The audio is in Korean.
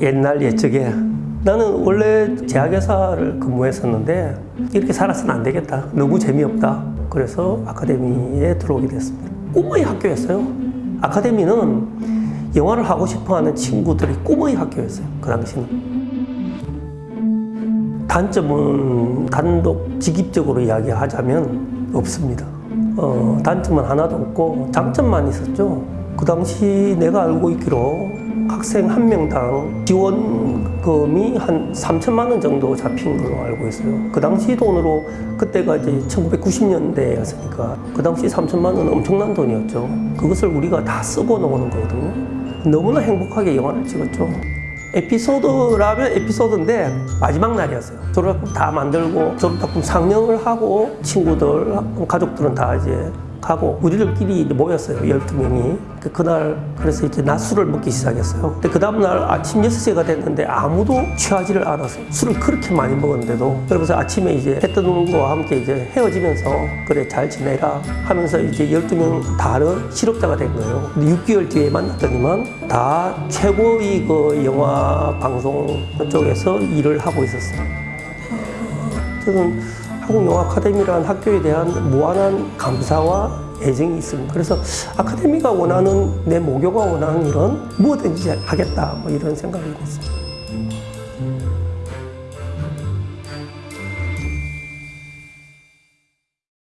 옛날 옛적에 나는 원래 제약회사를 근무했었는데 이렇게 살아서는 안 되겠다. 너무 재미없다. 그래서 아카데미에 들어오게 됐습니다. 꿈의 학교였어요. 아카데미는 영화를 하고 싶어하는 친구들이 꿈의 학교였어요. 그 당시는. 단점은 단독 직입적으로 이야기하자면 없습니다. 어, 단점은 하나도 없고 장점만 있었죠. 그 당시 내가 알고 있기로 학생 한 명당 지원금이 한 3천만 원 정도 잡힌 걸로 알고 있어요. 그 당시 돈으로 그때가 이제 1990년대였으니까 그 당시 3천만 원은 엄청난 돈이었죠. 그것을 우리가 다 쓰고 나오는 거거든요. 너무나 행복하게 영화를 찍었죠. 에피소드라면 에피소드인데 마지막 날이었어요. 졸업작품 다 만들고 졸업작품 상영을 하고 친구들, 가족들은 다 이제 가고 우리들끼리 모였어요. 12명이. 그- 그날 그래서 이제 낮술을 먹기 시작했어요. 근데 그 다음날 아침 6시가 됐는데 아무도 취하지를 않았어요. 술을 그렇게 많이 먹었는데도. 그러면서 아침에 이제 해 뜨는 거와 함께 이제 헤어지면서 그래 잘 지내라 하면서 이제 12명 다른 실업자가 된 거예요. 근데 6개월 뒤에 만났더니만 다 최고의 그 영화 방송 쪽에서 일을 하고 있었어요. 저는 한국영화아카데미라는 학교에 대한 무한한 감사와 애정이 있습니다. 그래서 아카데미가 원하는 내 모교가 원하는 이런 무엇든지 하겠다 뭐 이런 생각이 하고 있습니다.